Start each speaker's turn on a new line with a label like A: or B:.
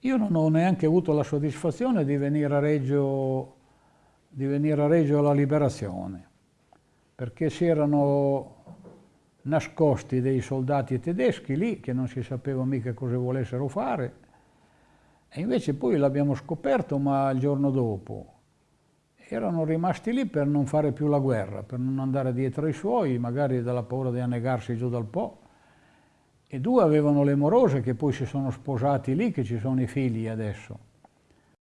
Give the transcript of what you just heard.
A: Io non ho neanche avuto la soddisfazione di venire a Reggio, venire a Reggio alla liberazione, perché si erano nascosti dei soldati tedeschi lì che non si sapeva mica cosa volessero fare e invece poi l'abbiamo scoperto ma il giorno dopo erano rimasti lì per non fare più la guerra, per non andare dietro ai suoi, magari dalla paura di annegarsi giù dal Po. E due avevano le morose che poi si sono sposati lì, che ci sono i figli adesso.